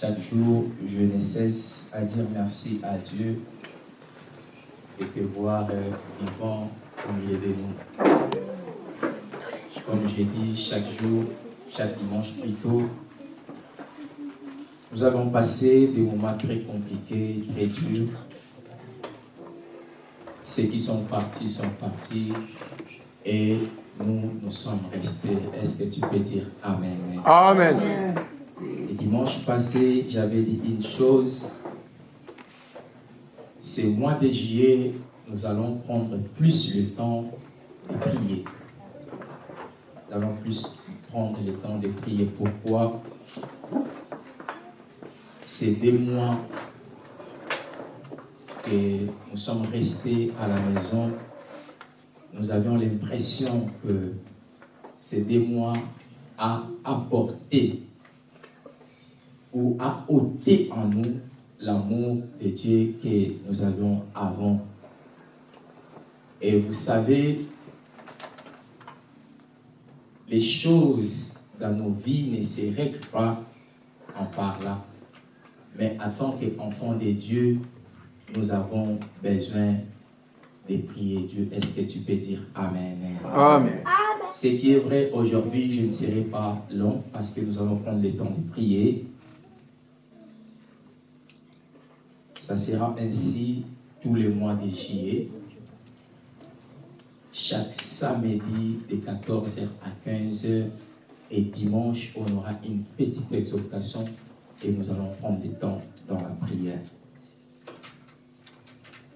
Chaque jour, je ne cesse à dire merci à Dieu et te voir euh, vivant au milieu de nous. Comme j'ai dit, chaque jour, chaque dimanche plutôt, nous avons passé des moments très compliqués, très durs. Ceux qui sont partis sont partis et nous, nous sommes restés. Est-ce que tu peux dire Amen? Amen. Dimanche passé, j'avais dit une chose. Ce mois de juillet, nous allons prendre plus le temps de prier. Nous allons plus prendre le temps de prier. Pourquoi? Ces deux mois que nous sommes restés à la maison, nous avions l'impression que ces deux mois a apporté ou a ôté en nous l'amour de Dieu que nous avions avant. Et vous savez, les choses dans nos vies ne se règlent pas en parlant. Mais en tant qu'enfants de Dieu, nous avons besoin de prier Dieu. Est-ce que tu peux dire Amen? Amen. Ce qui est vrai aujourd'hui, je ne serai pas long parce que nous allons prendre le temps de prier. Ça sera ainsi tous les mois de juillet. Chaque samedi de 14h à 15h et dimanche, on aura une petite exhortation et nous allons prendre du temps dans la prière.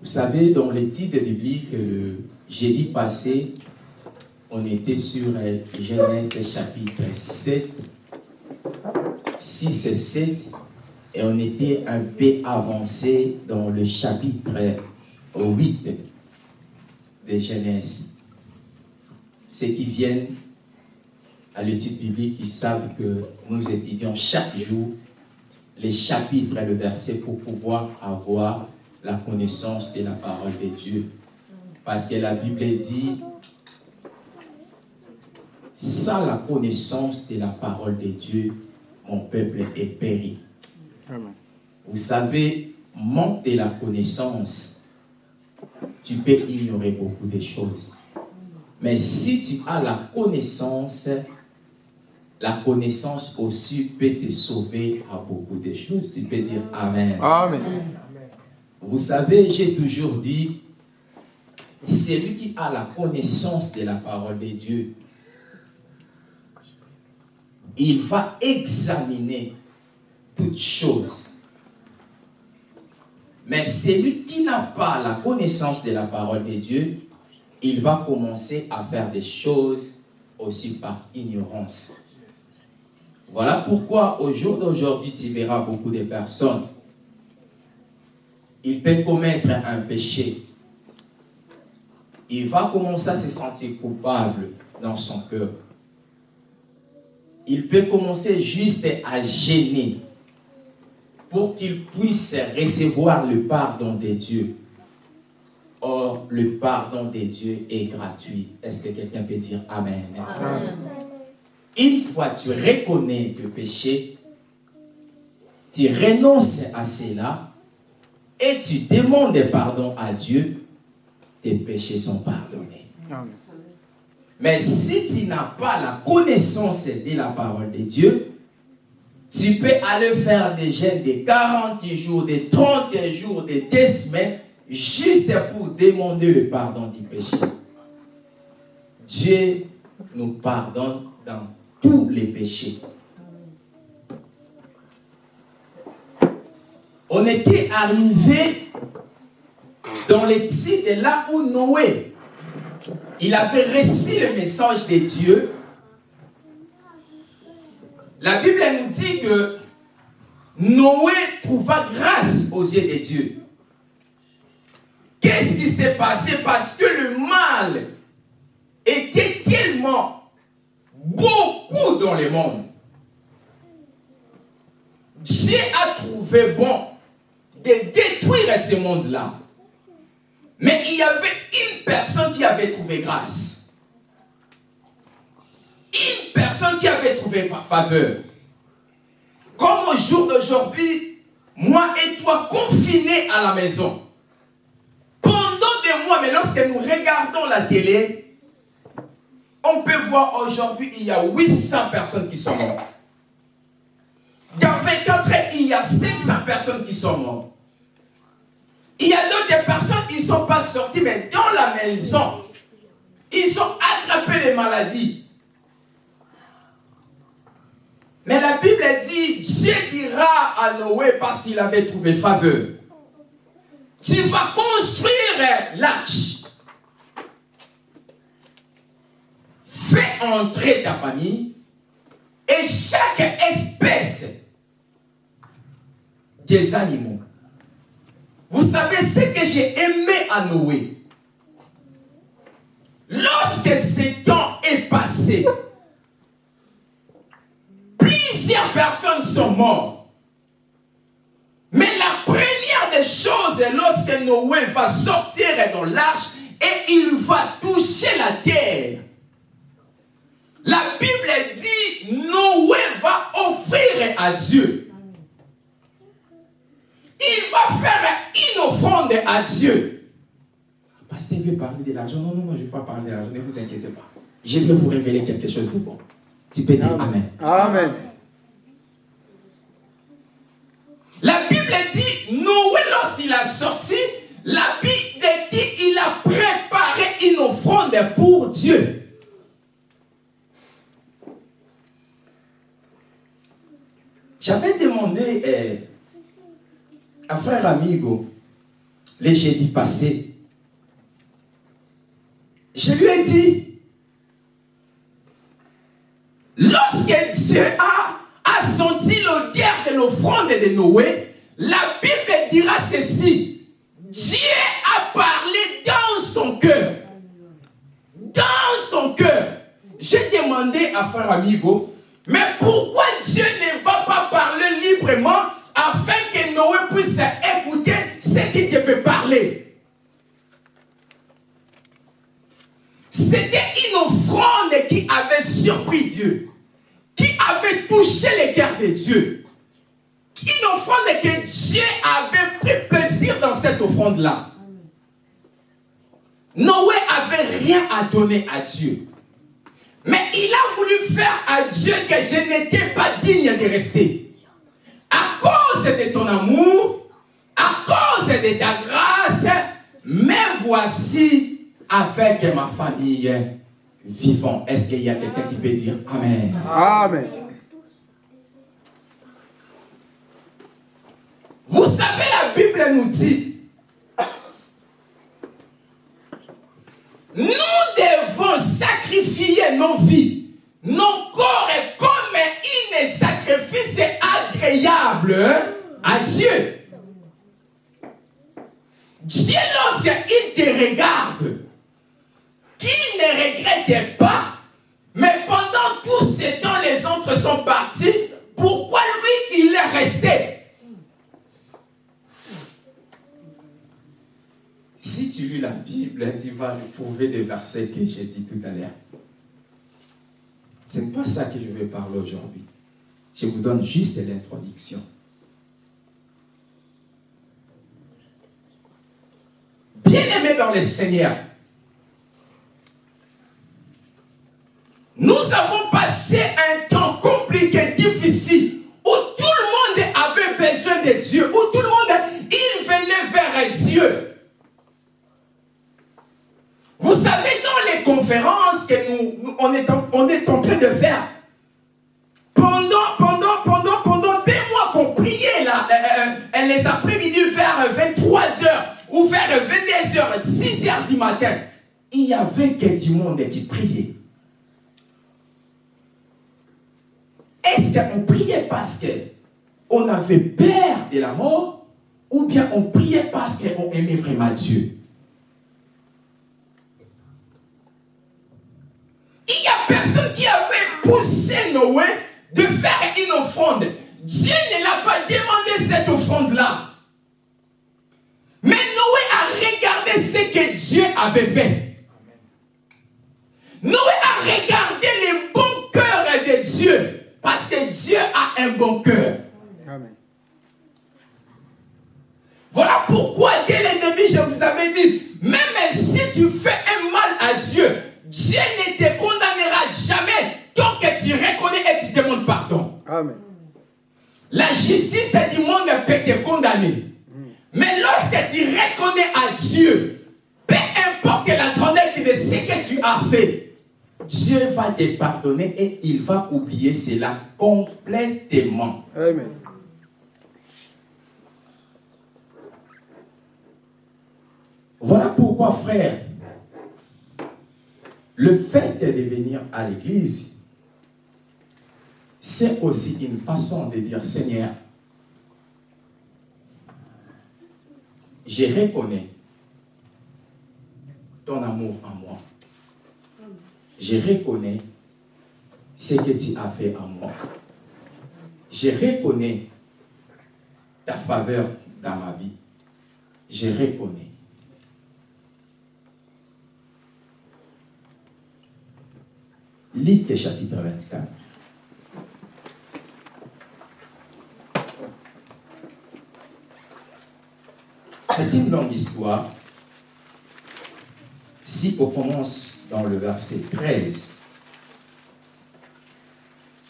Vous savez, dans les titres bibliques, le jeudi passé, on était sur euh, Genèse chapitre 7, 6 et 7, et on était un peu avancé dans le chapitre 8 de Genèse. Ceux qui viennent à l'étude biblique, ils savent que nous étudions chaque jour les chapitres et le verset pour pouvoir avoir la connaissance de la parole de Dieu. Parce que la Bible dit, sans la connaissance de la parole de Dieu, mon peuple est péri. Vous savez, manque de la connaissance, tu peux ignorer beaucoup de choses. Mais si tu as la connaissance, la connaissance aussi peut te sauver à beaucoup de choses. Tu peux dire Amen. Amen. Vous savez, j'ai toujours dit, celui qui a la connaissance de la parole de Dieu, il va examiner toutes choses. Mais celui qui n'a pas la connaissance de la parole de Dieu, il va commencer à faire des choses aussi par ignorance. Voilà pourquoi au jour d'aujourd'hui, tu verras beaucoup de personnes. Il peut commettre un péché. Il va commencer à se sentir coupable dans son cœur. Il peut commencer juste à gêner pour qu'il puisse recevoir le pardon de Dieu. Or, le pardon de Dieu est gratuit. Est-ce que quelqu'un peut dire Amen? Amen. Une fois tu reconnais le péché, tu renonces à cela et tu demandes pardon à Dieu, tes péchés sont pardonnés. Amen. Mais si tu n'as pas la connaissance de la parole de Dieu, tu peux aller faire des jeûnes de 40 jours, de 30 jours, de 2 semaines, juste pour demander le pardon du péché. Dieu nous pardonne dans tous les péchés. On était arrivé dans les titres là où Noé, il avait reçu le message de Dieu. La Bible nous dit que Noé trouva grâce aux yeux de Dieu. Qu'est-ce qui s'est passé? Parce que le mal était tellement beaucoup dans le monde. Dieu a trouvé bon de détruire ce monde-là. Mais il y avait une personne qui avait trouvé grâce. Une personne qui avait trouvé faveur. Comme au jour d'aujourd'hui, moi et toi confinés à la maison. Pendant des mois, mais lorsque nous regardons la télé, on peut voir aujourd'hui, il y a 800 personnes qui sont mortes. Dans 24 heures, il y a 500 personnes qui sont mortes. Il y a d'autres personnes qui ne sont pas sorties, mais dans la maison, ils ont attrapé les maladies. Mais la Bible dit, Dieu dira à Noé parce qu'il avait trouvé faveur. Tu vas construire l'arche. Fais entrer ta famille et chaque espèce des animaux. Vous savez ce que j'ai aimé à Noé? Lorsque ce temps est passé, plusieurs personnes sont mortes. Mais la première des choses, lorsque Noé va sortir dans l'arche et il va toucher la terre, la Bible dit Noé va offrir à Dieu. Il va faire une offrande à Dieu. Pasteur veut parler de l'argent. Non, non, non, je ne vais pas parler de l'argent. Ne vous inquiétez pas. Je vais vous révéler quelque chose de bon. Tu peux dire Amen. Amen. La Bible dit, Noé, lorsqu'il a sorti, la Bible dit, il a préparé une offrande pour Dieu. J'avais demandé euh, à frère Amigo, les jeudis passés, je lui ai dit, lorsque Dieu Noé, la Bible dira ceci. Dieu a parlé dans son cœur. Dans son cœur. J'ai demandé à frère Amigo, mais pourquoi Dieu ne va pas parler librement afin que Noé puisse écouter ce qu'il devait parler? C'était une offrande qui avait surpris Dieu, qui avait touché les cœurs de Dieu. Une offrande que Dieu avait pris plaisir dans cette offrande-là. Noé avait rien à donner à Dieu. Mais il a voulu faire à Dieu que je n'étais pas digne de rester. À cause de ton amour, à cause de ta grâce, mais voici avec ma famille vivant. Est-ce qu'il y a quelqu'un qui peut dire Amen? Amen. Vous savez, la Nous dit, nous devons sacrifier nos vies, nos corps comme un sacrifice agréable à Dieu. Dieu, lorsqu'il te regarde, qu'il ne regrette La Bible, tu vas trouver des versets que j'ai dit tout à l'heure. Ce n'est pas ça que je vais parler aujourd'hui. Je vous donne juste l'introduction. Bien-aimés dans le Seigneur, nous avons passé un temps compliqué, que nous, on, est en, on est en train de faire, pendant, pendant, pendant, pendant des mois qu'on priait là, euh, euh, les après-midi vers 23h ou vers 22h, 6h du matin, il y avait que du monde qui priait. Est-ce qu'on priait parce qu'on avait peur de la mort ou bien on priait parce qu'on aimait vraiment Dieu Il n'y a personne qui avait poussé Noé de faire une offrande, Dieu ne l'a pas demandé cette offrande-là. Mais Noé a regardé ce que Dieu avait fait. Noé a regardé le bon cœur de Dieu. Parce que Dieu a un bon cœur. Voilà pourquoi dès le début, je vous avais dit, même si tu fais un mal à Dieu, Dieu ne te et tu demandes pardon. Amen. La justice du monde peut te condamner. Mais lorsque tu reconnais à Dieu, peu importe la grandeur de ce que tu as fait, Dieu va te pardonner et il va oublier cela complètement. Amen. Voilà pourquoi, frère, le fait de venir à l'église, c'est aussi une façon de dire, Seigneur, je reconnais ton amour en moi. Je reconnais ce que tu as fait en moi. Je reconnais ta faveur dans ma vie. Je reconnais. Luc chapitre 24. C'est une longue histoire. Si on commence dans le verset 13,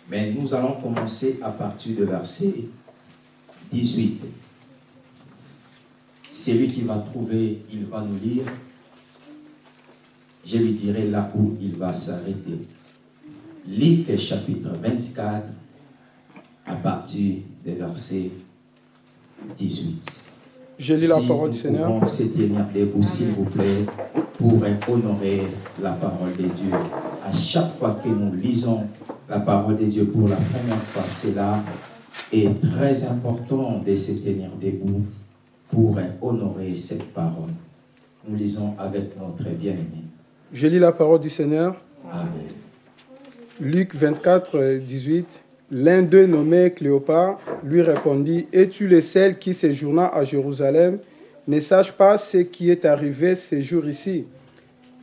mais nous allons commencer à partir du verset 18. Celui qui va trouver, il va nous lire. Je lui dirai là où il va s'arrêter. Luc chapitre 24, à partir du verset 18. Je lis la Si parole nous du Seigneur. pouvons se tenir debout, s'il vous plaît, pour honorer la parole de Dieu. À chaque fois que nous lisons la parole de Dieu pour la première fois, cela est très important de se tenir debout pour honorer cette parole. Nous lisons avec notre bien-aimé. Je lis la parole du Seigneur. Amen. Luc 24, euh, 18. L'un d'eux nommé Cléopas lui répondit Es-tu le seul qui séjourna à Jérusalem? Ne sache pas ce qui est arrivé ces jours ici.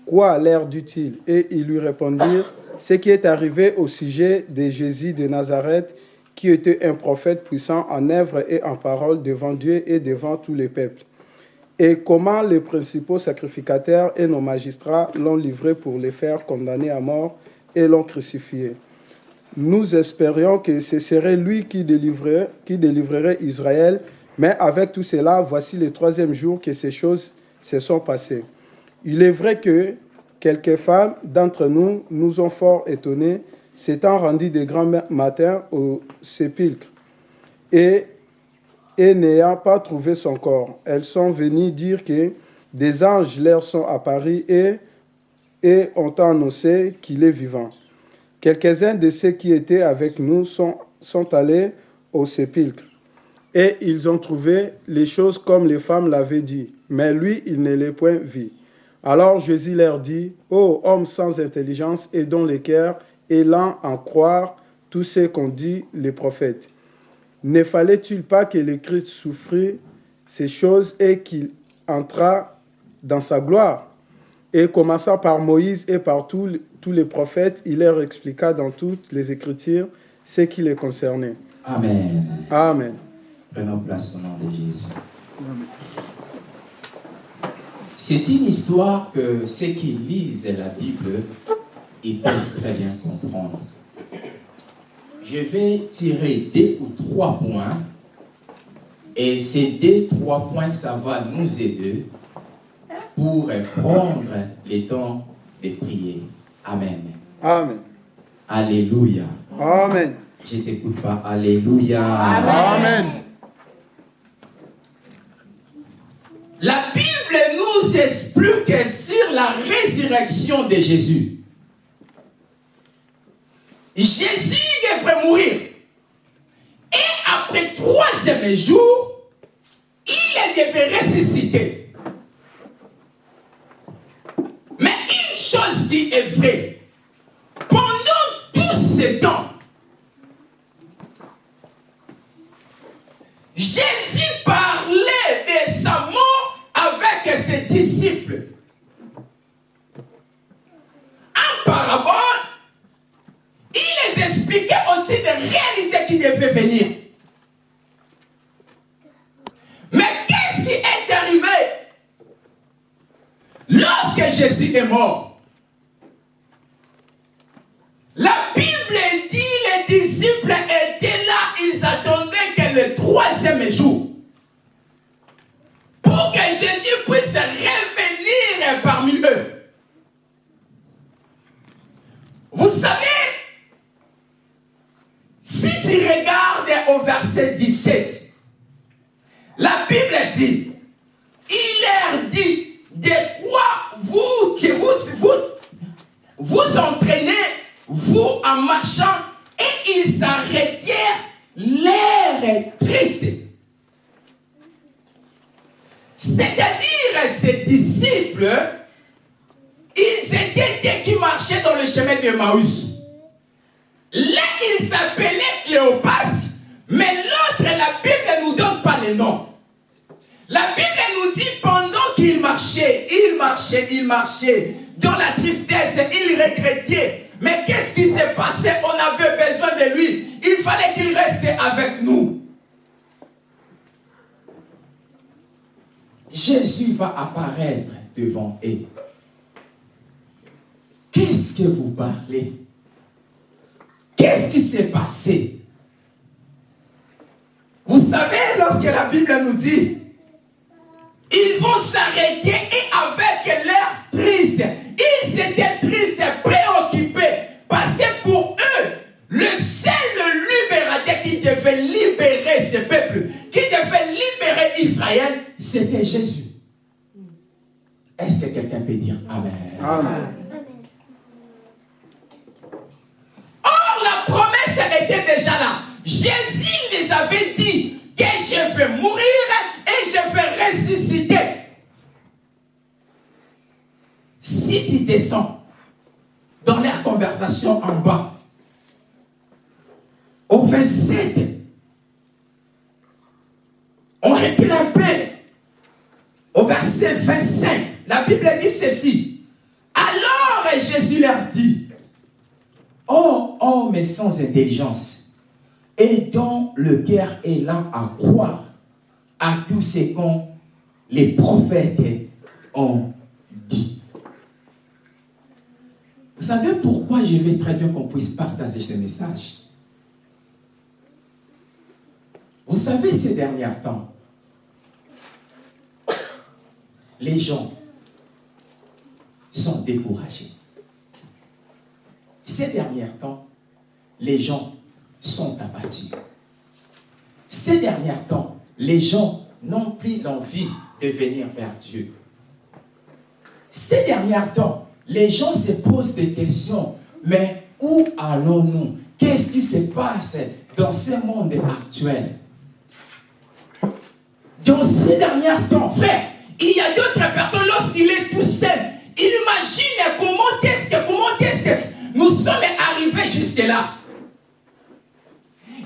Quoi leur dit-il? Et ils lui répondirent Ce qui est arrivé au sujet de Jésus de Nazareth, qui était un prophète puissant en œuvre et en parole devant Dieu et devant tous les peuples. Et comment les principaux sacrificateurs et nos magistrats l'ont livré pour les faire condamner à mort et l'ont crucifié. Nous espérions que ce serait lui qui délivrerait, Israël, mais avec tout cela, voici le troisième jour que ces choses se sont passées. Il est vrai que quelques femmes d'entre nous nous ont fort étonnés, s'étant rendues de grands matins au sépulcre. Et et n'ayant pas trouvé son corps, elles sont venues dire que des anges leur sont apparus et, et ont annoncé qu'il est vivant. Quelques-uns de ceux qui étaient avec nous sont, allés au sépulcre et ils ont trouvé les choses comme les femmes l'avaient dit, mais lui, il ne les point vu. Alors Jésus leur dit, Ô hommes sans intelligence et dont les cœurs est lent à croire tout ce qu'ont dit les prophètes. Ne fallait-il pas que le Christ souffrit ces choses et qu'il entra dans sa gloire? Et commençant par Moïse et par tous tous les prophètes, il leur expliqua dans toutes les Écritures ce qui les concernait. Amen. Amen. Prenons place au nom de Jésus. C'est une histoire que ceux qui lisent la Bible, ils peuvent très bien comprendre. Je vais tirer deux ou trois points, et ces deux, trois points, ça va nous aider pour prendre le temps de prier. Amen. Amen. Alléluia. Amen. Je t'écoute pas. Alléluia. Amen. La Bible nous explique sur la résurrection de Jésus. Jésus devrait mourir. Et après troisième jour, il devait ressusciter. est vrai. Pendant tout ce temps, Jésus parlait de sa mort avec ses disciples. En parabole, il les expliquait aussi des réalités qui devaient venir. Mais qu'est-ce qui est arrivé? Lorsque Jésus est mort dans le chemin de Maüs. Là, il s'appelait Cléopas, mais l'autre, la Bible ne nous donne pas le nom. La Bible nous dit pendant qu'il marchait, il marchait, il marchait, dans la tristesse, il regrettait. Mais qu'est-ce qui s'est passé? On avait besoin de lui. Il fallait qu'il reste avec nous. Jésus va apparaître devant eux. Que vous parlez? Qu'est-ce qui s'est passé? Vous savez, lorsque la Bible nous dit, ils vont s'arrêter et avec l'air triste, ils étaient tristes, préoccupés, parce que pour eux, le seul libérateur qui devait libérer ce peuple, qui devait libérer Israël, c'était Jésus. Est-ce que quelqu'un peut dire Amen? Amen. Or, la promesse déjà là. Jésus les avait dit que je vais mourir et je vais ressusciter. Si tu descends dans leur conversation en bas, au 27, on recule un peu. Au verset 25, la Bible dit ceci. Alors Jésus leur dit, Oh, homme sans intelligence, et dont le cœur est lent à croire à tout ce qu'ont les prophètes ont dit. Vous savez pourquoi je veux très bien qu'on puisse partager ce message? Vous savez, ces derniers temps, les gens sont découragés. Ces derniers temps, les gens sont abattus. Ces derniers temps, les gens n'ont plus l'envie de venir vers Dieu. Ces derniers temps, les gens se posent des questions. Mais où allons-nous? Qu'est-ce qui se passe dans ce monde actuel? Dans ces derniers temps, frère, il y a d'autres personnes, lorsqu'il est tout seul, il imagine comment est-ce que, comment nous sommes arrivés jusque-là.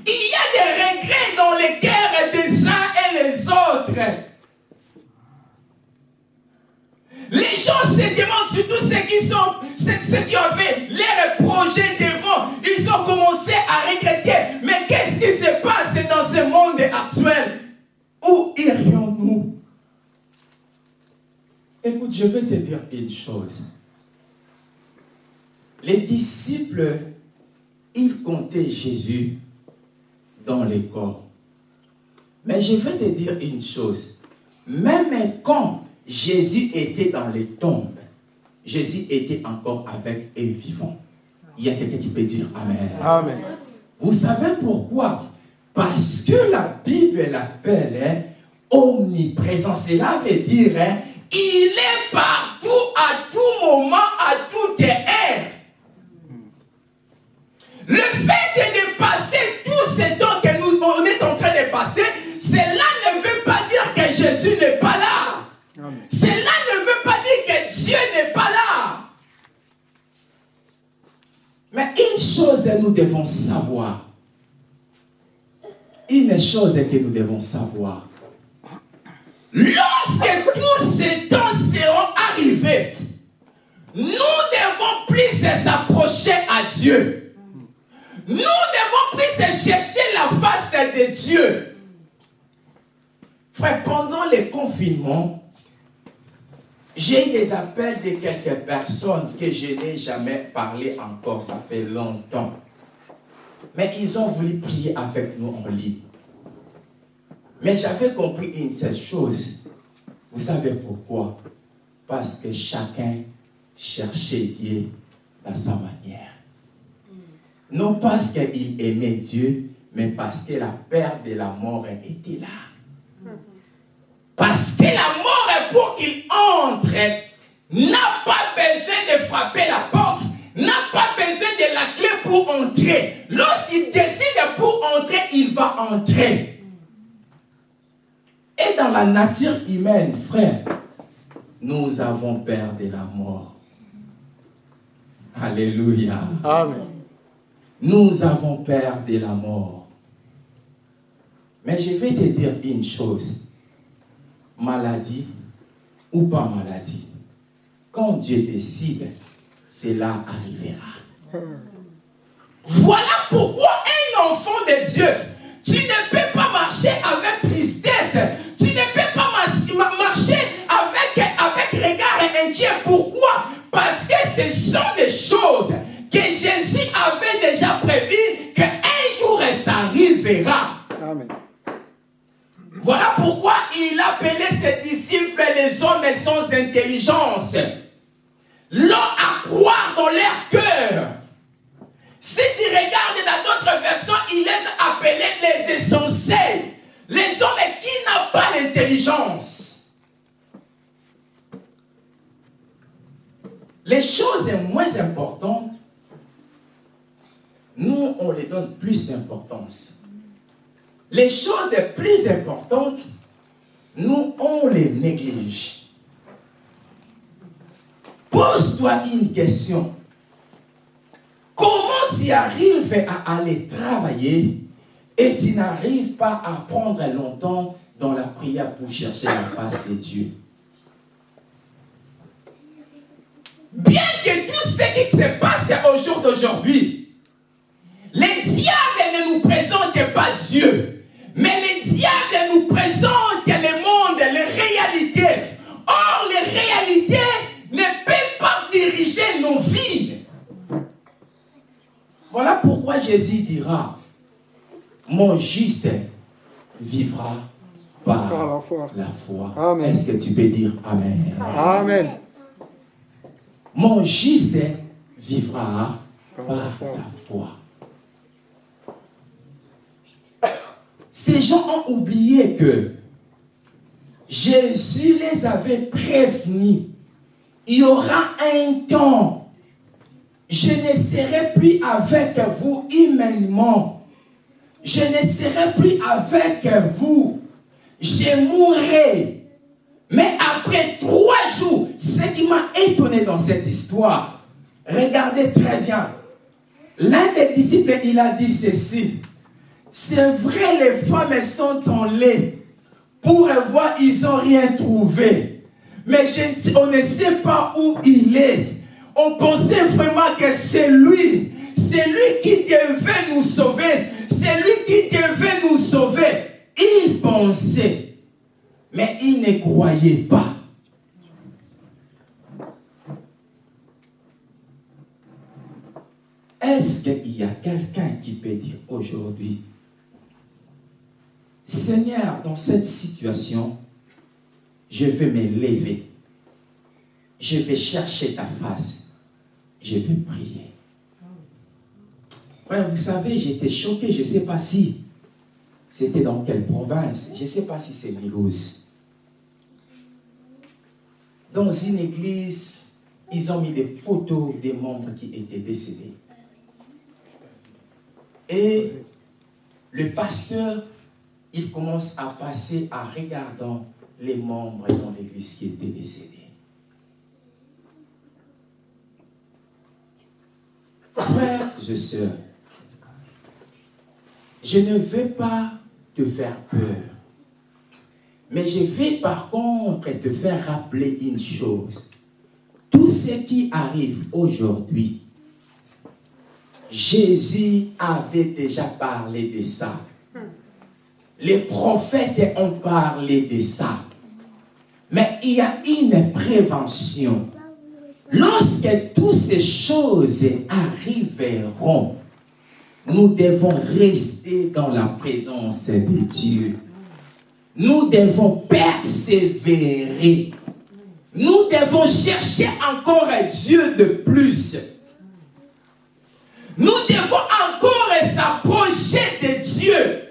Il y a des regrets dans les cœurs des uns et les autres. Les gens se demandent, surtout ceux qui sont, ceux, qui avaient leurs projets devant, ils ont commencé à regretter. Mais qu'est-ce qui se passe dans ce monde actuel? Où irions-nous? Écoute, je vais te dire une chose. Les disciples, ils comptaient Jésus dans les corps. Mais je vais te dire une chose. Même quand Jésus était dans les tombes, Jésus était encore avec eux vivant. Il y a quelqu'un qui peut dire Amen. Amen. Vous savez pourquoi? Parce que la Bible l'appelle hein, omniprésent. Cela veut dire, hein, il est partout, à tout moment, à toute heure. Le fait de passer tout ce temps que nous on est en train de passer, cela ne veut pas dire que Jésus n'est pas là. Amen. Cela ne veut pas dire que Dieu n'est pas là. Mais une chose nous devons savoir. Une chose que nous devons savoir. Lorsque tous ces temps seront arrivés, nous devons plus s'approcher à Dieu. Nous devons plus chercher la face de Dieu. Frère, pendant les confinements, J'ai des appels de quelques personnes que je n'ai jamais parlé encore, ça fait longtemps. Mais ils ont voulu prier avec nous en ligne. Mais j'avais compris une seule chose. Vous savez pourquoi? Parce que chacun cherchait Dieu dans sa manière. Non parce qu'il aimait Dieu, mais parce que la peur de la mort était là. Parce que la mort est pour qu'il entre, n'a pas besoin de frapper la porte, n'a pas besoin de la clé pour entrer. Lorsqu'il décide pour entrer, il va entrer. Et dans la nature humaine, frère, nous avons peur de la mort. Alléluia. Amen. Nous avons peur de la mort. Mais je vais te dire une chose. Maladie ou pas maladie, quand Dieu décide, cela arrivera. Voilà pourquoi un enfant de Dieu, tu ne peux pas marcher avec tristesse, tu ne peux pas marcher avec, avec regard inquiet. Pourquoi? Parce que ce sont des choses que Jésus avait déjà prévues qu'un jour ça arrivera. Amen. Voilà pourquoi il appelait ses disciples les hommes sans intelligence. L'ont à croire dans leur cœur. Si tu regardes dans d'autres versions, il les appelait les essentiels. Les hommes qui n'ont pas l'intelligence. Les choses moins importantes, nous, on les donne plus d'importance. Les choses plus importantes, nous, on les néglige. Pose-toi une question. Comment tu arrives à aller travailler et tu n'arrives pas à prendre longtemps dans la prière pour chercher la face de Dieu? Bien que tout ce qui se passe au jour d'aujourd'hui, les diables ne nous présentent pas Dieu, mais les diables nous présentent le monde, les réalités. Or, les réalités ne peuvent pas diriger nos vies. Voilà pourquoi Jésus dira, mon juste vivra par Par la foi. la foi. Est-ce que tu peux dire Amen? Amen. Mon juste vivra Par par la foi. la foi. Ces gens ont oublié que Jésus les avait prévenus. Il y aura un temps. Je ne serai plus avec vous humainement. Je ne serai plus avec vous. Je mourrai. Mais après trois jours, ce qui m'a étonné dans cette histoire, regardez très bien. L'un des disciples, il a dit ceci. C'est vrai, les femmes sont en lait. Pour voir, ils n'ont rien trouvé. Mais on ne sait pas où il est. On pensait vraiment que c'est lui. C'est lui qui devait nous sauver. C'est lui qui devait nous sauver. Il pensait. Mais il ne croyait pas. Est-ce qu'il y a quelqu'un qui peut dire aujourd'hui, Seigneur, dans cette situation, je vais me lever. Je vais chercher ta face. Je vais prier. Frère, vous savez, j'étais choqué. Je ne sais pas si c'était dans quelle province. Je ne sais pas si c'est Mulhouse. Dans une église, ils ont mis des photos des membres qui étaient décédés. Et le pasteur, il commence à passer en regardant les membres dans l'église qui étaient décédés. Frères et sœurs, je ne veux pas te faire peur, mais je vais par contre te faire rappeler une chose. Tout ce qui arrive aujourd'hui, Jésus avait déjà parlé de ça. Les prophètes ont parlé de ça. Mais il y a une prévention. Lorsque toutes ces choses arriveront, nous devons rester dans la présence de Dieu. Nous devons persévérer. Nous devons chercher encore Dieu de plus. Nous devons encore s'approcher de Dieu.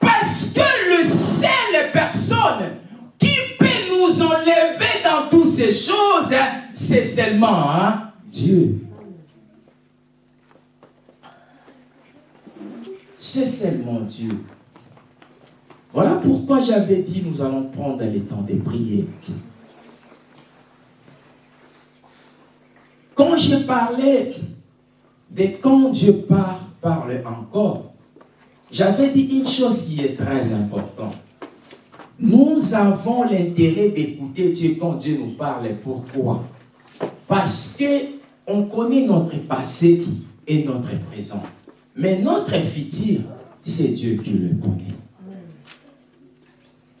Parce que le seule personne qui peut nous enlever dans toutes ces choses, c'est seulement hein, Dieu. C'est seulement Dieu. Voilà pourquoi j'avais dit nous allons prendre le temps de prier. Quand j'ai parlé de quand Dieu parle, parle encore, j'avais dit une chose qui est très importante. Nous avons l'intérêt d'écouter Dieu quand Dieu nous parle. Pourquoi? Parce que on connaît notre passé et notre présent. Mais notre futur, c'est Dieu qui le connaît.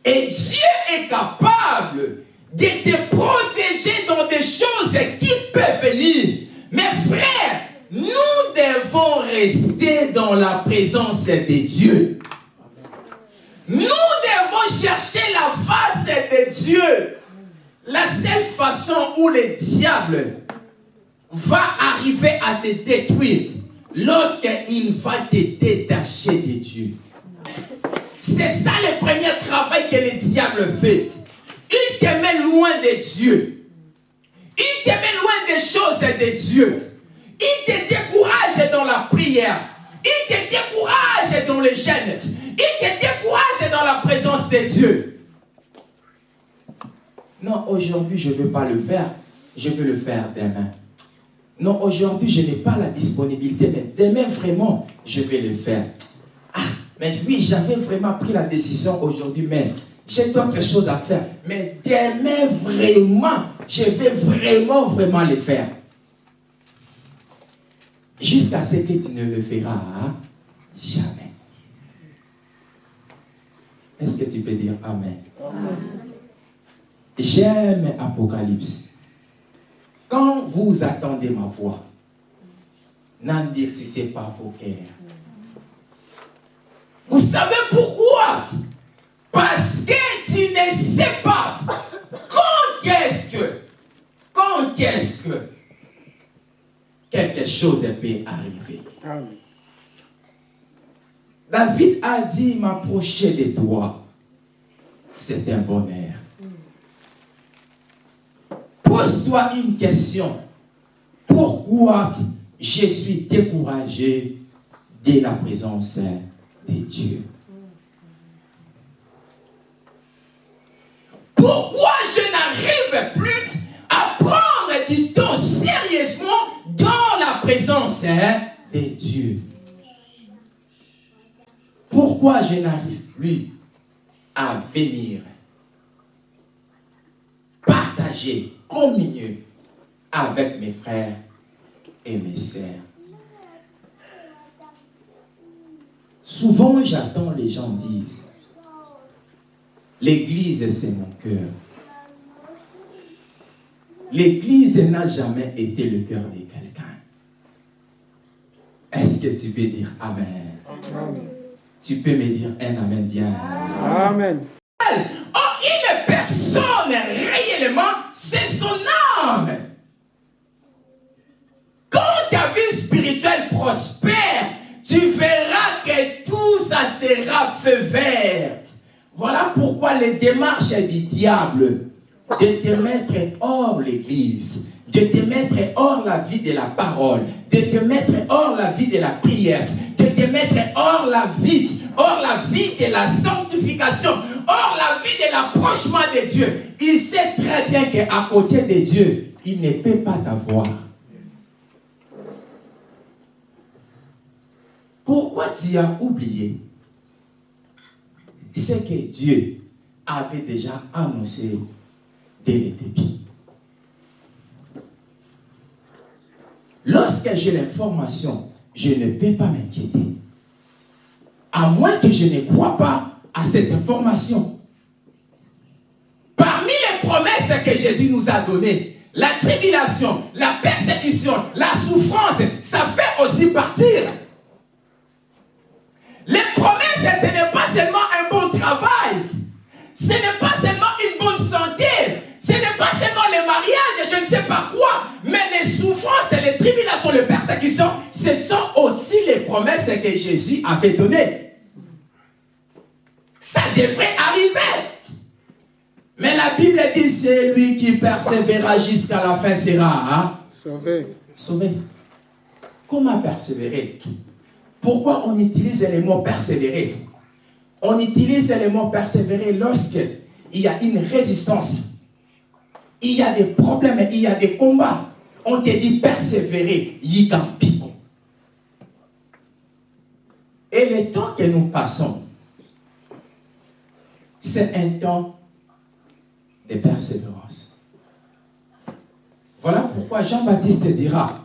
Et Dieu est capable de te protéger dans des choses qui peuvent venir. Mes frères, nous devons rester dans la présence de Dieu. Nous devons chercher la face de Dieu. La seule façon où le diable va arriver à te détruire, lorsqu'il va te détacher de Dieu. C'est ça le premier travail que le diable fait. Il te met loin de Dieu. Il te met loin des choses de Dieu. Il te prière. Il te décourage dans le jeûne. Il te décourage dans la présence de Dieu. Non, aujourd'hui, je ne veux pas le faire. Je veux le faire demain. Non, aujourd'hui, je n'ai pas la disponibilité, mais demain, vraiment, je vais le faire. Ah, mais oui, j'avais vraiment pris la décision aujourd'hui, mais j'ai d'autres choses à faire. Mais demain, vraiment, je vais vraiment, vraiment le faire. Jusqu'à ce que tu ne le feras jamais. Est-ce que tu peux dire Amen? J'aime Apocalypse. Quand vous attendez ma voix, n'en dire si ce n'est pas vos cœurs. Vous savez pourquoi? Parce que tu ne sais pas quand est-ce que, quand est-ce que quelque chose peut arriver. Amen. David a dit, m'approcher de toi, c'est un bonheur. Pose-toi une question. Pourquoi je suis découragé de la présence de Dieu? La présence hein, de Dieu Pourquoi je n'arrive plus à venir partager, communier avec mes frères et mes sœurs? Souvent, j'attends les gens disent, l'église c'est mon cœur. L'église n'a jamais été le cœur de quelqu'un. Est-ce que tu peux dire Amen? Amen. Tu peux me dire un Amen bien. Amen. Oh, une personne réellement, c'est son âme. Quand ta vie spirituelle prospère, tu verras que tout ça sera feu vert. Voilà pourquoi les démarches du diable de te mettre hors l'église, de te mettre hors la vie de la parole, de te mettre hors la vie de la prière, de te mettre hors la vie, hors la vie de la sanctification, hors la vie de l'approchement de Dieu. Il sait très bien qu'à côté de Dieu, il ne peut pas t'avoir. Pourquoi tu as oublié C'est que Dieu avait déjà annoncé dès le début. Lorsque j'ai l'information, je ne peux pas m'inquiéter. À moins que je ne crois pas à cette information. que Jésus nous a données, la tribulation, la persécution, la souffrance, ça fait aussi partir. Les promesses, ce n'est pas seulement un bon travail, ce n'est pas seulement une bonne santé, ce n'est pas seulement les mariages, je ne sais pas quoi, mais les souffrances, les tribulations, les persécutions, ce sont aussi les promesses que Jésus avait données. Ça devrait arriver. Mais la Bible dit, c'est lui qui persévérera jusqu'à la fin sera hein, Sauvé. sauvé. Comment persévérer? Pourquoi on utilise le mot persévérer? On utilise le mot persévérer lorsque il y a une résistance. Il y a des problèmes, il y a des combats. On te dit persévérer, yikampico. Et le temps que nous passons, c'est un temps de persévérance. Voilà pourquoi Jean-Baptiste dira,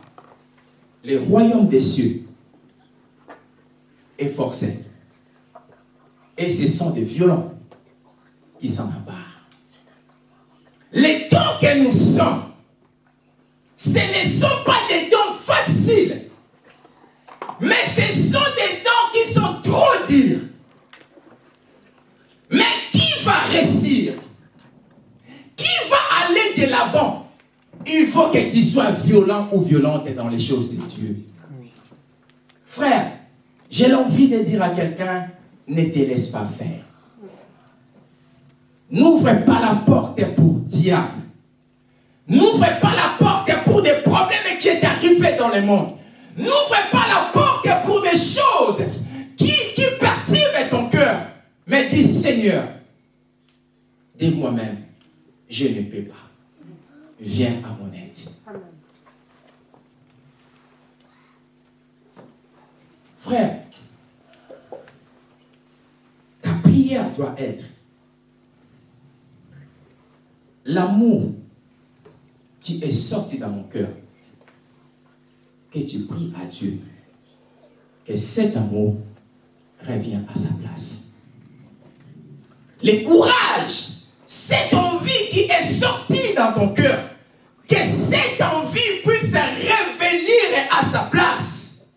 le royaume des cieux est forcé. Et ce sont des violents qui s'en emparent. Les temps que nous sommes, ce ne sont pas des temps faciles, mais ce sont des temps qui sont trop durs. Mais qui va réussir? Qui va aller de l'avant? Il faut que tu sois violent ou violente dans les choses de Dieu. Frère, j'ai l'envie de dire à quelqu'un, ne te laisse pas faire. N'ouvre pas la porte pour diable. N'ouvre pas la porte problèmes qui est arrivé dans le monde. N'ouvre pas la porte pour des choses qui, qui perturbent ton cœur. Mais dis Seigneur, de moi-même, je ne peux pas. Viens à mon aide. Frère, ta prière doit être l'amour qui est sorti dans mon cœur, que tu pries à Dieu, que cet amour revienne à sa place. Le courage, cette envie qui est sortie dans ton cœur, que cette envie puisse revenir à sa place.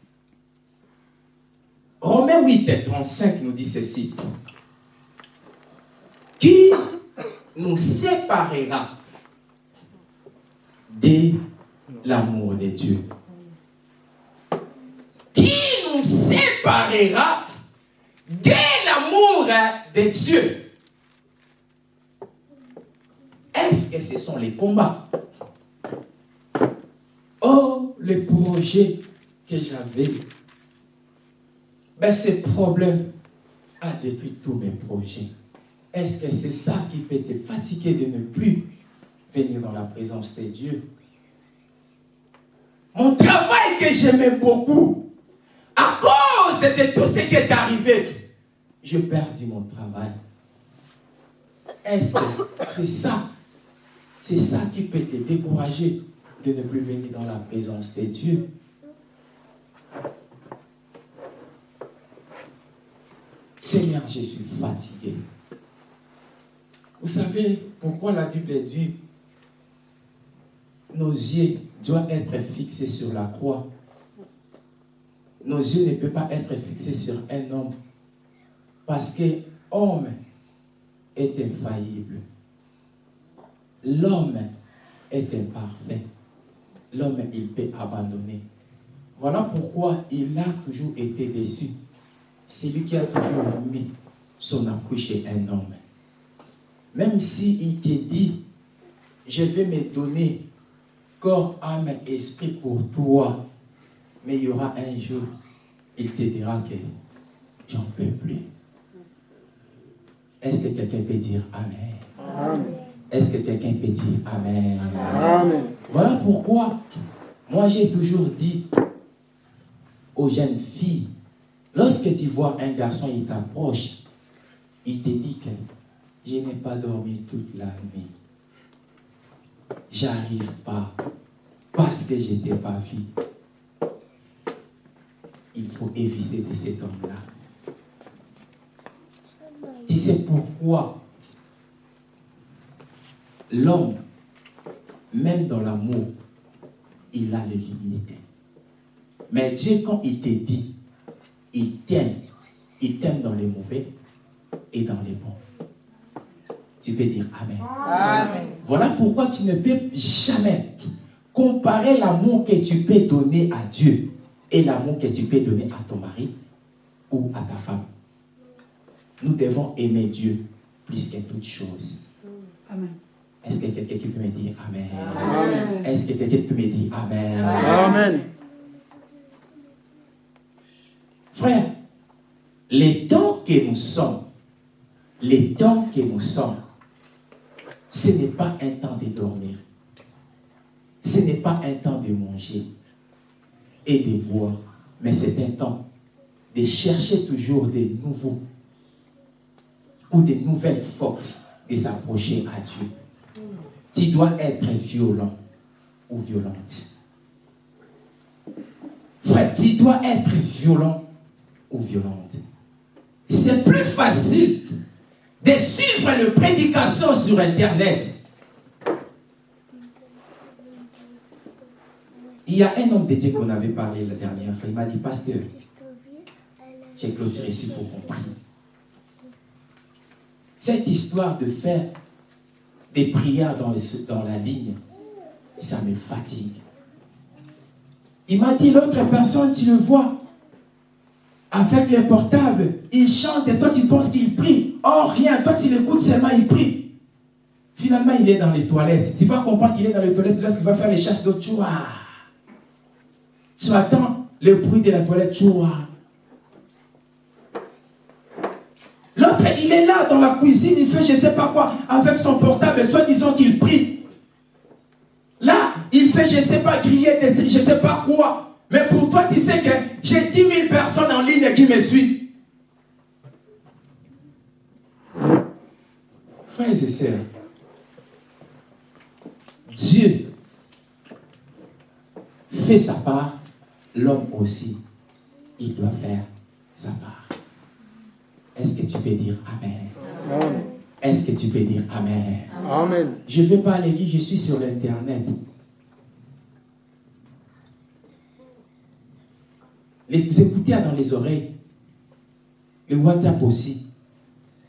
Romains 8 35 nous dit ceci. Qui nous séparera de l'amour de Dieu Qui nous séparera de l'amour de Dieu? Est-ce que ce sont les combats? Oh, le projet que j'avais. Ben, ce problème a détruit tous mes projets. Est-ce que c'est ça qui peut te fatiguer de ne plus venir dans la présence de Dieu Mon travail que j'aimais beaucoup, à cause de tout ce qui est arrivé, je perdis mon travail. Est-ce que c'est ça C'est ça qui peut te décourager de ne plus venir dans la présence de Dieu Seigneur, je suis fatigué. Vous savez pourquoi la Bible dit nos yeux doivent être fixés sur la croix. Nos yeux ne peuvent pas être fixés sur un homme. Parce que l'homme est infaillible. L'homme est imparfait. L'homme, il peut abandonner. Voilà pourquoi il a toujours été déçu. C'est lui qui a toujours mis son appui chez un homme. Même s'il te dit, je vais me donner corps, âme, esprit pour toi, mais il y aura un jour, il te dira que j'en peux plus. Est-ce que quelqu'un peut dire Amen? Amen. Est-ce que quelqu'un peut dire Amen? Amen. Voilà pourquoi moi j'ai toujours dit aux jeunes filles, lorsque tu vois un garçon, il t'approche, il te dit que je n'ai pas dormi toute la nuit. J'arrive pas parce que je t'ai pas vu. Il faut éviter de cet homme-là. Tu sais pourquoi? L'homme même dans l'amour, il a les limites. Mais Dieu, quand il te dit, il t'aime, il t'aime dans les mauvais et dans les bons. Tu peux dire Amen. Amen. Voilà pourquoi tu ne peux jamais comparer l'amour que tu peux donner à Dieu et l'amour que tu peux donner à ton mari ou à ta femme. Nous devons aimer Dieu plus que toute chose. Amen. Est-ce que quelqu'un qui peut me dire Amen? Amen. Est-ce que quelqu'un peut me dire Amen? Amen. Frère, les temps que nous sommes, les temps que nous sommes, ce n'est pas un temps de dormir. Ce n'est pas un temps de manger et de boire, mais c'est un temps de chercher toujours des nouveaux ou des nouvelles forces de s'approcher à Dieu. Tu dois être violent ou violente. Frère, tu dois être violent ou violente. C'est plus facile de suivre le prédication sur Internet. Il y a un homme de Dieu qu'on avait parlé la dernière fois. Il m'a dit, pasteur, j'ai clôturé ici pour prie. Cette histoire de faire des prières dans, dans la ligne, ça me fatigue. Il m'a dit, l'autre personne, tu le vois, avec le portable, il chante et toi tu penses qu'il prie. Oh rien, toi tu l'écoutes seulement, il prie. Finalement, il est dans les toilettes. Tu vas comprendre qu'il est dans les toilettes lorsqu'il va faire les chasses d'eau. Tu vois. Tu attends le bruit de la toilette. Tu vois. L'autre, il est là dans la cuisine, il fait je ne sais pas quoi avec son portable, soit disant qu'il prie. Là, il fait je ne sais pas griller, je ne sais pas quoi. Mais pour toi, tu sais que j'ai 10 000 personnes en ligne qui me suivent. Frères et sœurs, Dieu fait sa part, l'homme aussi, il doit faire sa part. Est-ce que tu peux dire Amen? Amen. Est-ce que tu peux dire Amen? Amen. Je ne vais pas à l'église, je suis sur l'Internet. Les écoutez dans les oreilles. Le WhatsApp aussi,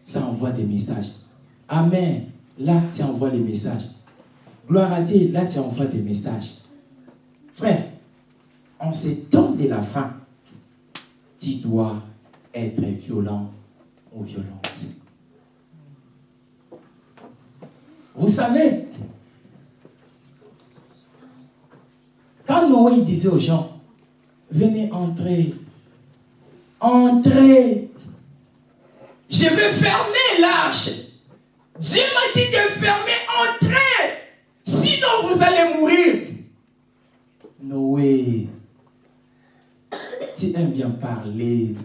ça envoie des messages. Amen. Là, tu envoies les messages. Gloire à Dieu, là, tu envoies des messages. Frère, en ces temps de la fin, tu dois être violent ou violente. Vous savez, quand Noé disait aux gens, venez entrer, entrez, je vais fermer l'arche. Dieu m'a dit de fermer, entrez, sinon vous allez mourir. Noé, tu aimes bien parler.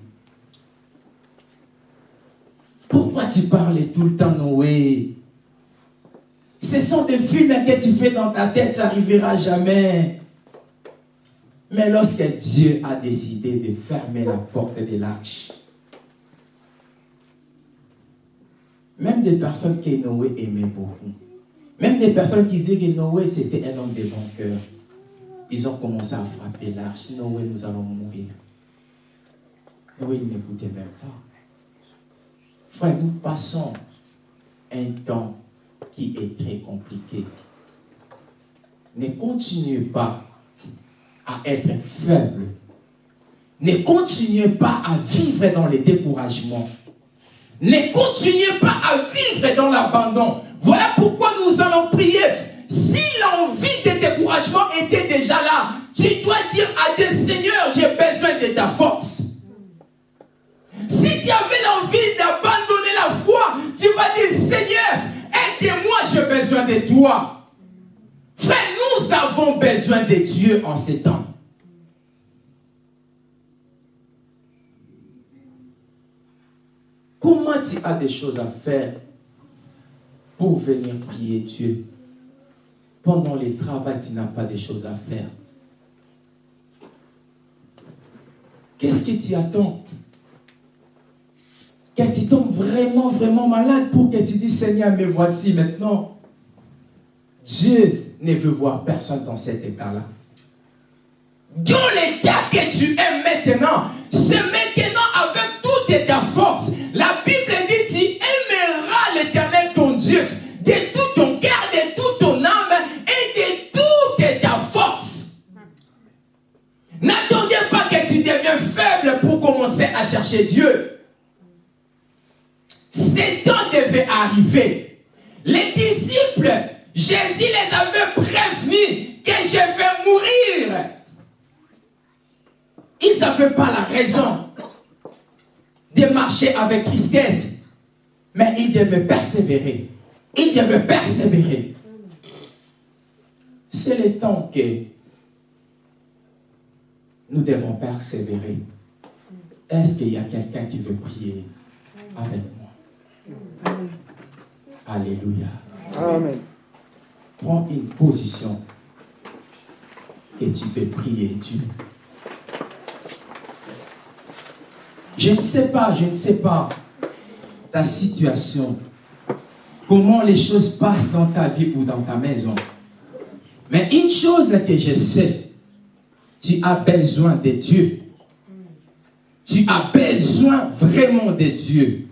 Pourquoi tu parles tout le temps, Noé? Ce sont des films que tu fais dans ta tête, ça n'arrivera jamais. Mais lorsque Dieu a décidé de fermer la porte de l'arche, même des personnes que Noé aimait beaucoup, même des personnes qui disaient que Noé c'était un homme de bon cœur, ils ont commencé à frapper l'arche. Noé, nous allons mourir. Noé il n'écoutait même pas. Frère, nous passons un temps qui est très compliqué. Ne continuez pas à être faible. Ne continuez pas à vivre dans le découragement. Ne continuez pas à vivre dans l'abandon. Voilà pourquoi nous allons prier. Si l'envie de découragement était déjà là, tu dois dire à Dieu, Seigneur, j'ai besoin de ta force. Si tu avais l'envie d'abandonner la foi, tu vas dire, Seigneur, aide-moi, j'ai besoin de toi. Frère, nous avons besoin de Dieu en ces temps. Comment tu as des choses à faire pour venir prier Dieu? Pendant le travail, tu n'as pas des choses à faire. Qu'est-ce que tu attends Que tu tombes vraiment, vraiment malade pour que tu dis Seigneur, me voici maintenant? Dieu ne veut voir personne dans cet état-là. Dans l'état que tu es maintenant, c'est maintenant N'avaient pas la raison de marcher avec tristesse, mais ils devaient persévérer. Ils devaient persévérer. C'est le temps que nous devons persévérer. Est-ce qu'il y a quelqu'un qui veut prier avec moi? Alléluia. Amen. Prends une position que tu peux prier Dieu. Je ne sais pas, je ne sais pas ta situation, comment les choses passent dans ta vie ou dans ta maison. Mais une chose que je sais, tu as besoin de Dieu. Tu as besoin vraiment de Dieu.